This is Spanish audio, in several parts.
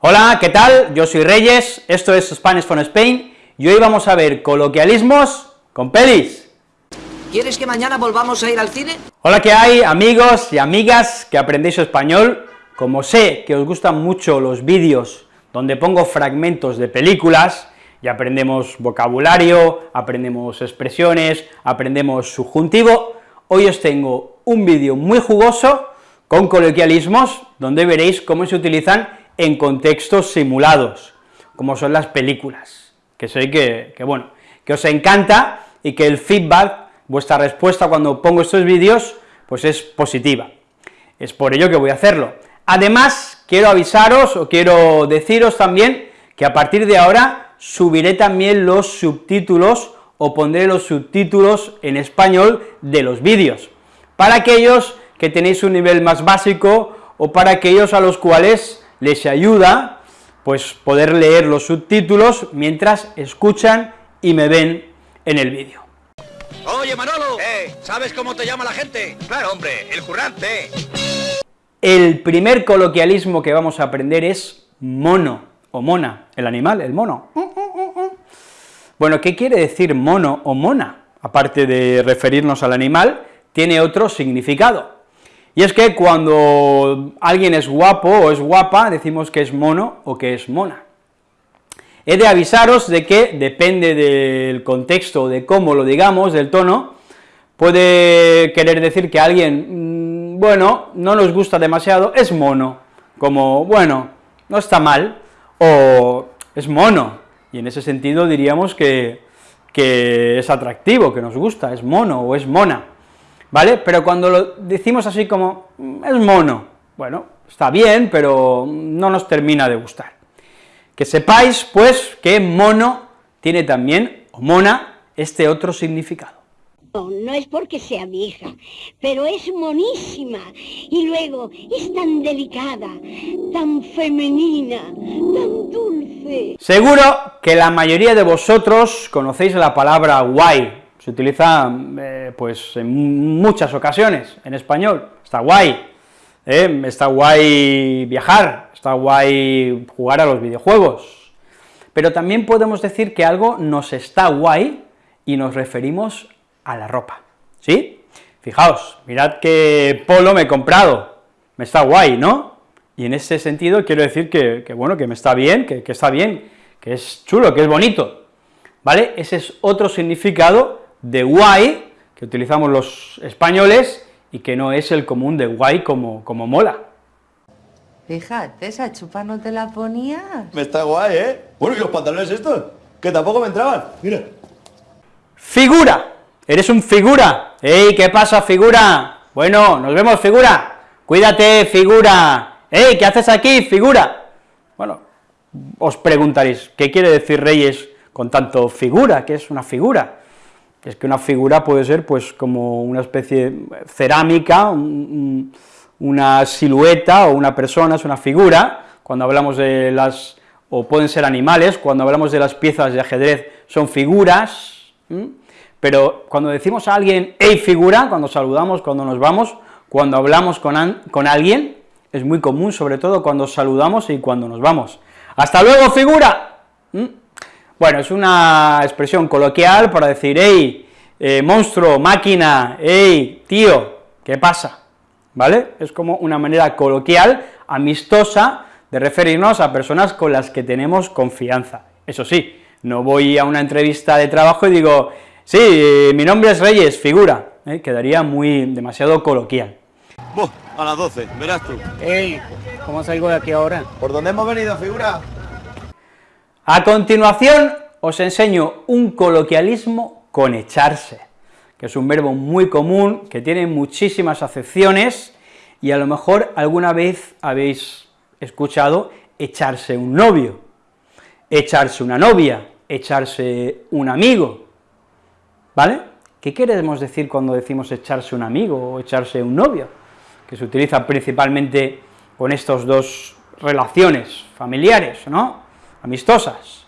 Hola, ¿qué tal? Yo soy Reyes, esto es Spanish from Spain, y hoy vamos a ver coloquialismos con pelis. ¿Quieres que mañana volvamos a ir al cine? Hola, ¿qué hay, amigos y amigas que aprendéis español? Como sé que os gustan mucho los vídeos donde pongo fragmentos de películas, y aprendemos vocabulario, aprendemos expresiones, aprendemos subjuntivo, hoy os tengo un vídeo muy jugoso con coloquialismos, donde veréis cómo se utilizan en contextos simulados, como son las películas, que sé que, bueno, que os encanta y que el feedback, vuestra respuesta cuando pongo estos vídeos, pues es positiva. Es por ello que voy a hacerlo. Además, quiero avisaros, o quiero deciros también, que a partir de ahora subiré también los subtítulos, o pondré los subtítulos en español de los vídeos, para aquellos que tenéis un nivel más básico, o para aquellos a los cuales les ayuda, pues, poder leer los subtítulos mientras escuchan y me ven en el vídeo. Oye, Manolo, eh, ¿sabes cómo te llama la gente? Claro, hombre, el currante. El primer coloquialismo que vamos a aprender es mono, o mona, el animal, el mono. Bueno, ¿qué quiere decir mono o mona? Aparte de referirnos al animal, tiene otro significado. Y es que cuando alguien es guapo o es guapa, decimos que es mono o que es mona. He de avisaros de que, depende del contexto, de cómo lo digamos, del tono, puede querer decir que alguien, mm, bueno, no nos gusta demasiado, es mono, como, bueno, no está mal, o es mono, y en ese sentido diríamos que, que es atractivo, que nos gusta, es mono o es mona. ¿Vale? Pero cuando lo decimos así como, mm, es mono, bueno, está bien, pero no nos termina de gustar. Que sepáis, pues, que mono tiene también, o mona, este otro significado. No, no es porque sea vieja, pero es monísima. Y luego es tan delicada, tan femenina, tan dulce. Seguro que la mayoría de vosotros conocéis la palabra guay, se utiliza eh, pues en muchas ocasiones en español, está guay, ¿eh? está guay viajar, está guay jugar a los videojuegos, pero también podemos decir que algo nos está guay y nos referimos a la ropa, ¿sí? Fijaos, mirad qué polo me he comprado, me está guay, ¿no? Y en ese sentido quiero decir que, bueno, que me está bien, que, que está bien, que es chulo, que es bonito, ¿vale? Ese es otro significado de guay, que utilizamos los españoles, y que no es el común de guay como, como mola. Fíjate, esa chupa no te la ponías. Me está guay, ¿eh? Bueno, ¿y los pantalones estos? Que tampoco me entraban, mira. ¡Figura! ¡Eres un figura! ¡Ey, qué pasa, figura! Bueno, nos vemos, figura. Cuídate, figura. ¡Ey, qué haces aquí, figura! Bueno, os preguntaréis, ¿qué quiere decir Reyes con tanto figura? ¿Qué es una figura? Es que una figura puede ser pues como una especie cerámica, una silueta o una persona, es una figura, cuando hablamos de las, o pueden ser animales, cuando hablamos de las piezas de ajedrez son figuras, pero cuando decimos a alguien, hey figura, cuando saludamos, cuando nos vamos, cuando hablamos con, con alguien, es muy común, sobre todo cuando saludamos y cuando nos vamos. ¡Hasta luego, figura! Bueno, es una expresión coloquial para decir, hey, eh, monstruo, máquina, hey, tío, ¿qué pasa? ¿Vale? Es como una manera coloquial, amistosa, de referirnos a personas con las que tenemos confianza. Eso sí, no voy a una entrevista de trabajo y digo, sí, mi nombre es Reyes, figura, ¿eh? quedaría muy, demasiado coloquial. a las 12, verás tú. Ey, ¿cómo salgo de aquí ahora? ¿Por dónde hemos venido, figura? A continuación os enseño un coloquialismo con echarse, que es un verbo muy común, que tiene muchísimas acepciones, y a lo mejor alguna vez habéis escuchado echarse un novio, echarse una novia, echarse un amigo, ¿vale? ¿Qué queremos decir cuando decimos echarse un amigo o echarse un novio? Que se utiliza principalmente con estas dos relaciones familiares, ¿no?, amistosas.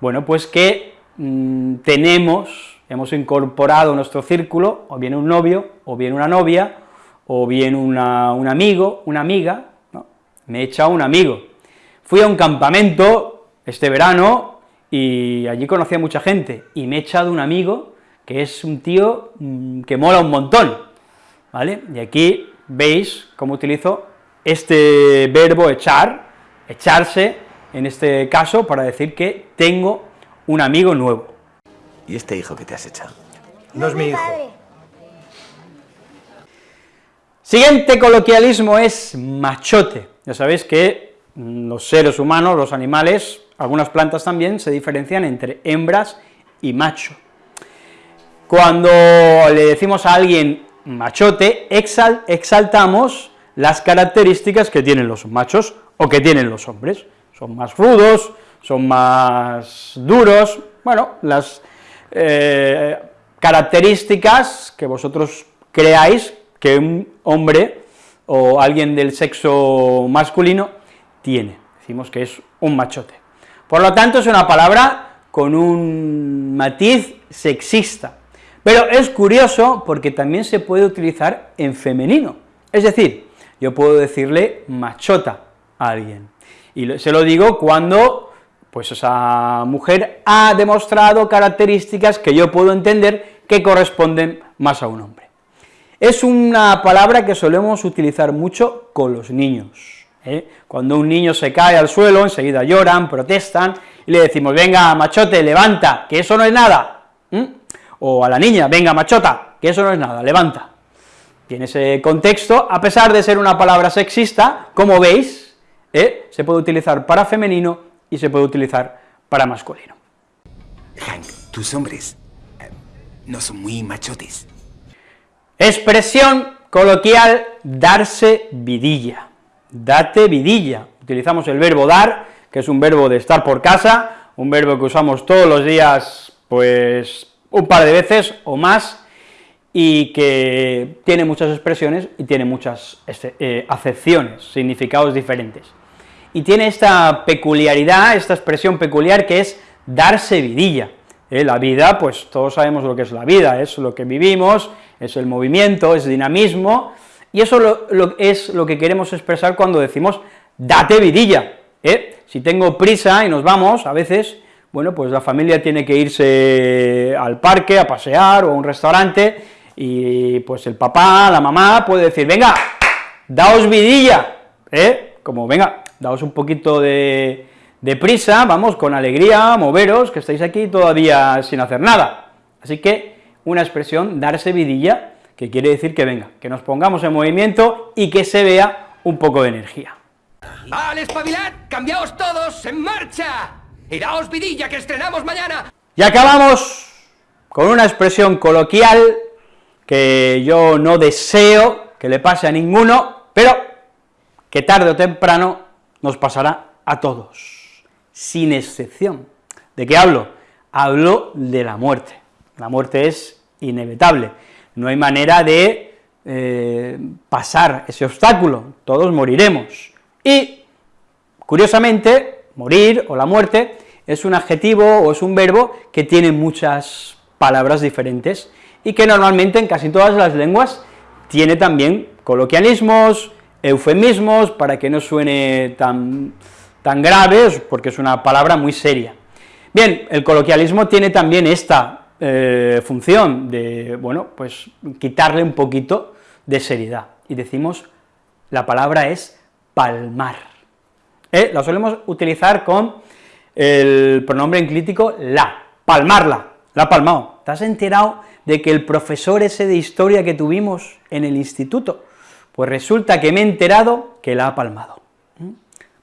Bueno, pues que mm, tenemos, hemos incorporado nuestro círculo, o bien un novio, o bien una novia, o bien un amigo, una amiga, me he echado un amigo. fui a un campamento este verano y allí conocí a mucha gente, y me he echado un amigo que es un tío mm, que mola un montón, ¿vale? Y aquí veis cómo utilizo este verbo echar, echarse, en este caso, para decir que tengo un amigo nuevo. ¿Y este hijo que te has echado? No es mi hijo. Siguiente coloquialismo es machote. Ya sabéis que los seres humanos, los animales, algunas plantas también, se diferencian entre hembras y macho. Cuando le decimos a alguien machote, exaltamos las características que tienen los machos o que tienen los hombres. Son más rudos, son más duros, bueno, las eh, características que vosotros creáis que un hombre o alguien del sexo masculino tiene, decimos que es un machote. Por lo tanto, es una palabra con un matiz sexista, pero es curioso porque también se puede utilizar en femenino, es decir, yo puedo decirle machota a alguien, y se lo digo cuando pues esa mujer ha demostrado características que yo puedo entender que corresponden más a un hombre. Es una palabra que solemos utilizar mucho con los niños. ¿eh? Cuando un niño se cae al suelo, enseguida lloran, protestan, y le decimos, venga, machote, levanta, que eso no es nada. O a la niña, venga, machota, que eso no es nada, levanta. Tiene ese contexto, a pesar de ser una palabra sexista, como veis, ¿eh? se puede utilizar para femenino y se puede utilizar para masculino. Hank, tus hombres eh, no son muy machotes. Expresión coloquial, darse vidilla. Date vidilla. Utilizamos el verbo dar, que es un verbo de estar por casa, un verbo que usamos todos los días, pues, un par de veces o más, y que tiene muchas expresiones y tiene muchas este, eh, acepciones, significados diferentes y tiene esta peculiaridad, esta expresión peculiar que es darse vidilla. ¿eh? La vida, pues todos sabemos lo que es la vida, es lo que vivimos, es el movimiento, es dinamismo, y eso es lo que queremos expresar cuando decimos date vidilla. ¿eh? Si tengo prisa y nos vamos, a veces, bueno, pues la familia tiene que irse al parque a pasear o a un restaurante, y pues el papá, la mamá puede decir, venga, daos vidilla, ¿eh? como venga, daos un poquito de, prisa, vamos, con alegría, moveros, que estáis aquí todavía sin hacer nada. Así que, una expresión, darse vidilla, que quiere decir que venga, que nos pongamos en movimiento y que se vea un poco de energía. ¡Vale, espabilad! ¡Cambiaos todos! ¡En marcha! ¡Y daos vidilla, que estrenamos mañana! Y acabamos con una expresión coloquial que yo no deseo que le pase a ninguno, pero que tarde o temprano nos pasará a todos, sin excepción. ¿De qué hablo? Hablo de la muerte. La muerte es inevitable, no hay manera de eh, pasar ese obstáculo, todos moriremos. Y, curiosamente, morir o la muerte es un adjetivo o es un verbo que tiene muchas palabras diferentes y que normalmente en casi todas las lenguas tiene también coloquialismos, eufemismos para que no suene tan, tan grave, porque es una palabra muy seria. Bien, el coloquialismo tiene también esta eh, función de, bueno, pues quitarle un poquito de seriedad, y decimos, la palabra es palmar. ¿Eh? La solemos utilizar con el pronombre enclítico la, palmarla, la ha palmado. ¿Te has enterado de que el profesor ese de historia que tuvimos en el instituto, pues resulta que me he enterado que la ha palmado.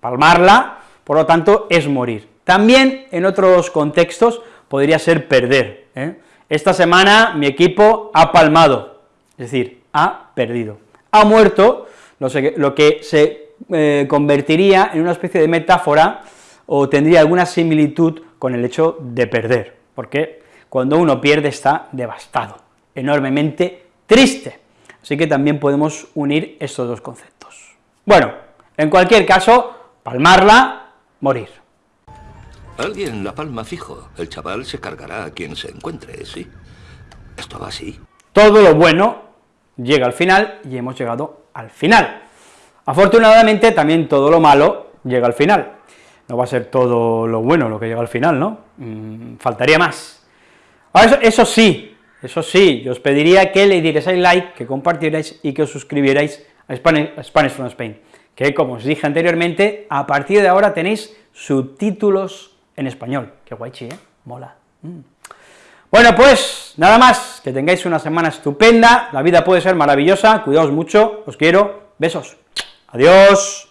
Palmarla, por lo tanto, es morir. También, en otros contextos, podría ser perder. ¿eh? Esta semana mi equipo ha palmado, es decir, ha perdido. Ha muerto, lo que se eh, convertiría en una especie de metáfora o tendría alguna similitud con el hecho de perder, porque cuando uno pierde está devastado, enormemente triste. Así que también podemos unir estos dos conceptos. Bueno, en cualquier caso, palmarla, morir. Alguien la palma fijo, el chaval se cargará a quien se encuentre, ¿sí? Esto va así. Todo lo bueno llega al final, y hemos llegado al final. Afortunadamente, también todo lo malo, llega al final. No va a ser todo lo bueno lo que llega al final, ¿no? Mm, faltaría más. Ahora, eso, eso sí, eso sí, yo os pediría que le dierais like, que compartierais y que os suscribierais a Spanish, from Spain, que como os dije anteriormente, a partir de ahora tenéis subtítulos en español. Qué guaychi, ¿eh? Mola. Mm. Bueno, pues, nada más, que tengáis una semana estupenda, la vida puede ser maravillosa, cuidaos mucho, os quiero, besos. Adiós.